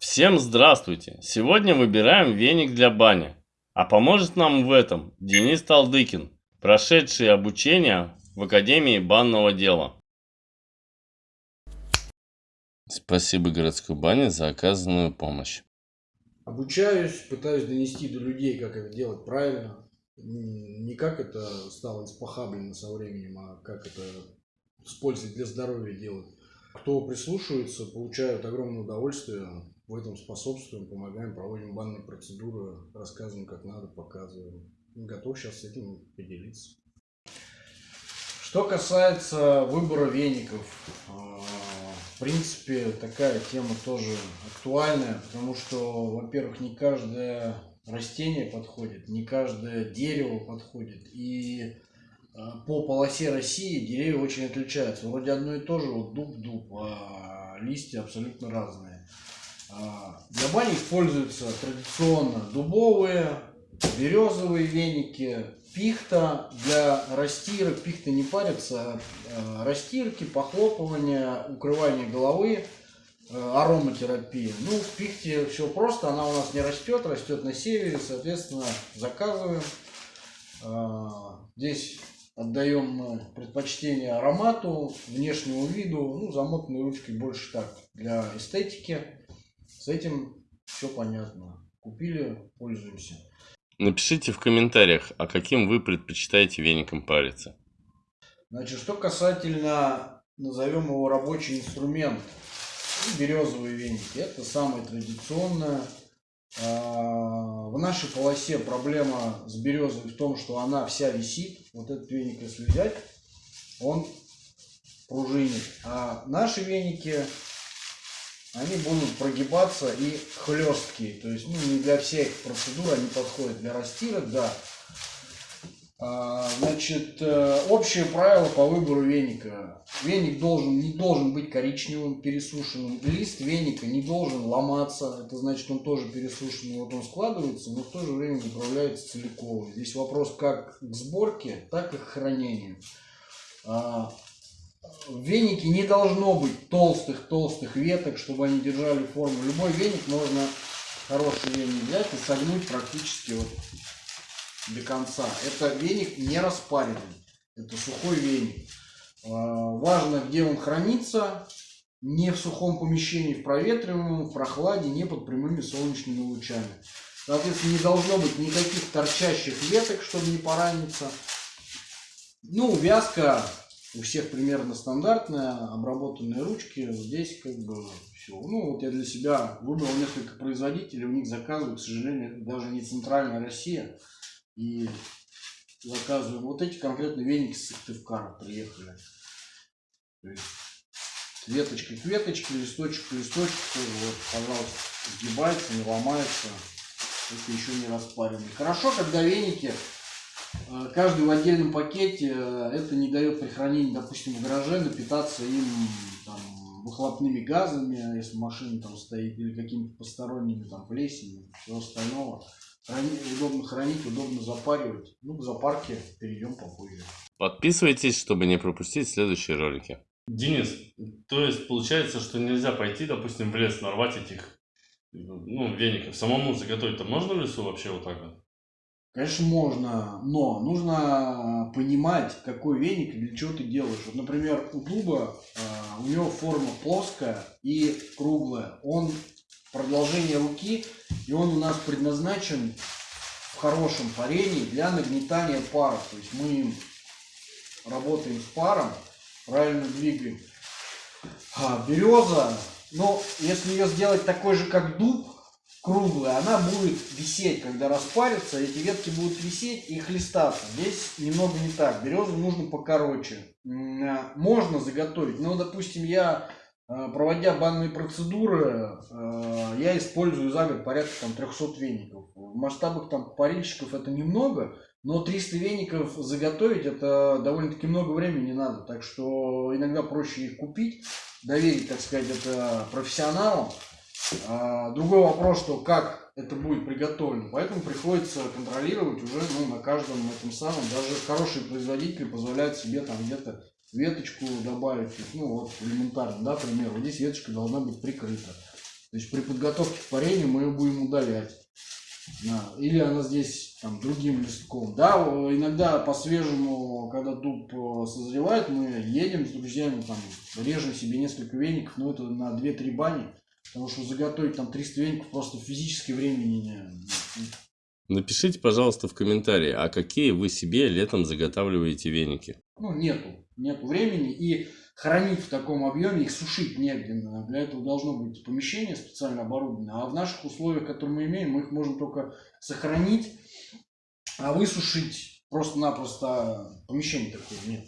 Всем здравствуйте! Сегодня выбираем веник для бани. А поможет нам в этом Денис Талдыкин, прошедший обучение в Академии банного дела. Спасибо городской бане за оказанную помощь. Обучаюсь, пытаюсь донести до людей, как это делать правильно. Не как это стало испохаблено со временем, а как это с пользой для здоровья делать. Кто прислушивается, получают огромное удовольствие, в этом способствуем, помогаем, проводим банные процедуры, рассказываем, как надо, показываем. Готов сейчас с этим поделиться. Что касается выбора веников, а, в принципе, такая тема тоже актуальная, потому что, во-первых, не каждое растение подходит, не каждое дерево подходит. И а, по полосе России деревья очень отличаются. Вроде одно и то же, вот дуб-дуб, а листья абсолютно разные. А, для бани используются традиционно дубовые, березовые веники, пихта для растирок. Пихта не парится, а растирки, похлопывания, укрывание головы, ароматерапия. Ну, в пихте все просто, она у нас не растет, растет на севере, соответственно, заказываем. Здесь отдаем предпочтение аромату, внешнему виду, ну, замотанной ручкой больше так, для эстетики. С этим все понятно. Купили, пользуемся. Напишите в комментариях, а каким вы предпочитаете веником париться. Значит, что касательно, назовем его рабочий инструмент, березовые веники. Это самое традиционное. А, в нашей полосе проблема с березой в том, что она вся висит. Вот этот веник, если взять, он пружинит. А наши веники они будут прогибаться и хлесткие. То есть, ну, не для всех процедур они подходят. Для растирок, да. А, значит, э, общее правило по выбору веника. Веник должен, не должен быть коричневым, пересушенным. Лист веника не должен ломаться. Это значит, он тоже пересушенный. Вот он складывается, но в то же время заправляется целиковый. Здесь вопрос как к сборке, так и к хранению. А, в венике не должно быть толстых-толстых веток, чтобы они держали форму. Любой веник можно, хороший веник взять и согнуть практически вот до конца. Это веник не распаренный, это сухой веник. А, важно, где он хранится, не в сухом помещении, в проветриваемом, в прохладе, не под прямыми солнечными лучами. Соответственно, не должно быть никаких торчащих веток, чтобы не пораниться. Ну, вязка у всех примерно стандартная, обработанные ручки. Здесь как бы все. Ну, вот я для себя выбрал несколько производителей, у них заказываю, к сожалению, даже не центральная Россия. И заказываем. Вот эти конкретно веники с Сыктывкара приехали. То есть веточка к веточке, листочек к листочку. Вот, пожалуйста, сгибается, не ломается. Это еще не распаренный. Хорошо, когда веники каждый в отдельном пакете, э, это не дает при хранении, допустим, в гараже напитаться им там, выхлопными газами, если машина там стоит, или какими-то посторонними там плесенью, все остального. Храни, удобно хранить, удобно запаривать. Ну, к запарке перейдем попозже. Подписывайтесь, чтобы не пропустить следующие ролики. Денис, то есть получается, что нельзя пойти, допустим, в лес, нарвать этих ну, веников, самому заготовить-то можно в лесу вообще вот так вот? Конечно, можно, но нужно понимать, какой веник и для чего ты делаешь. Вот, например, у дуба у него форма плоская и круглая. Он продолжение руки, и он у нас предназначен в хорошем парении для нагнетания пара. То есть мы работаем с паром, правильно двигаем. А, береза, но если ее сделать такой же, как дуб, круглая, она будет висеть, когда распарится, эти ветки будут висеть и хлестаться. Здесь немного не так. Березу нужно покороче. А, можно заготовить, но, допустим, я, а, проводя банные процедуры, а, я использую за год порядка там, 300 веников. В масштабах там парильщиков это немного, но 300 веников заготовить это довольно-таки много времени не надо. Так что иногда проще их купить, доверить, так сказать, это профессионалам. А, другой вопрос, что как это будет приготовлено. Поэтому приходится контролировать уже ну, на каждом этом самом. Даже хорошие производители позволяют себе там где-то веточку добавить. Ну вот элементарно, да, пример. Вот здесь веточка должна быть прикрыта. То есть при подготовке к парению мы ее будем удалять. Да. Или она здесь там другим листком. Да, иногда по-свежему, когда дуб э, созревает, мы едем с друзьями, там, режем себе несколько веников, но это на 2-3 бани. Потому что заготовить там 300 веников просто физически времени не... Напишите, пожалуйста, в комментарии, а какие вы себе летом заготавливаете веники? Ну, нету. Нету времени. И хранить в таком объеме, их сушить негде. Для этого должно быть помещение специально оборудованное. А в наших условиях, которые мы имеем, мы их можем только сохранить, а высушить просто-напросто помещения такого нет.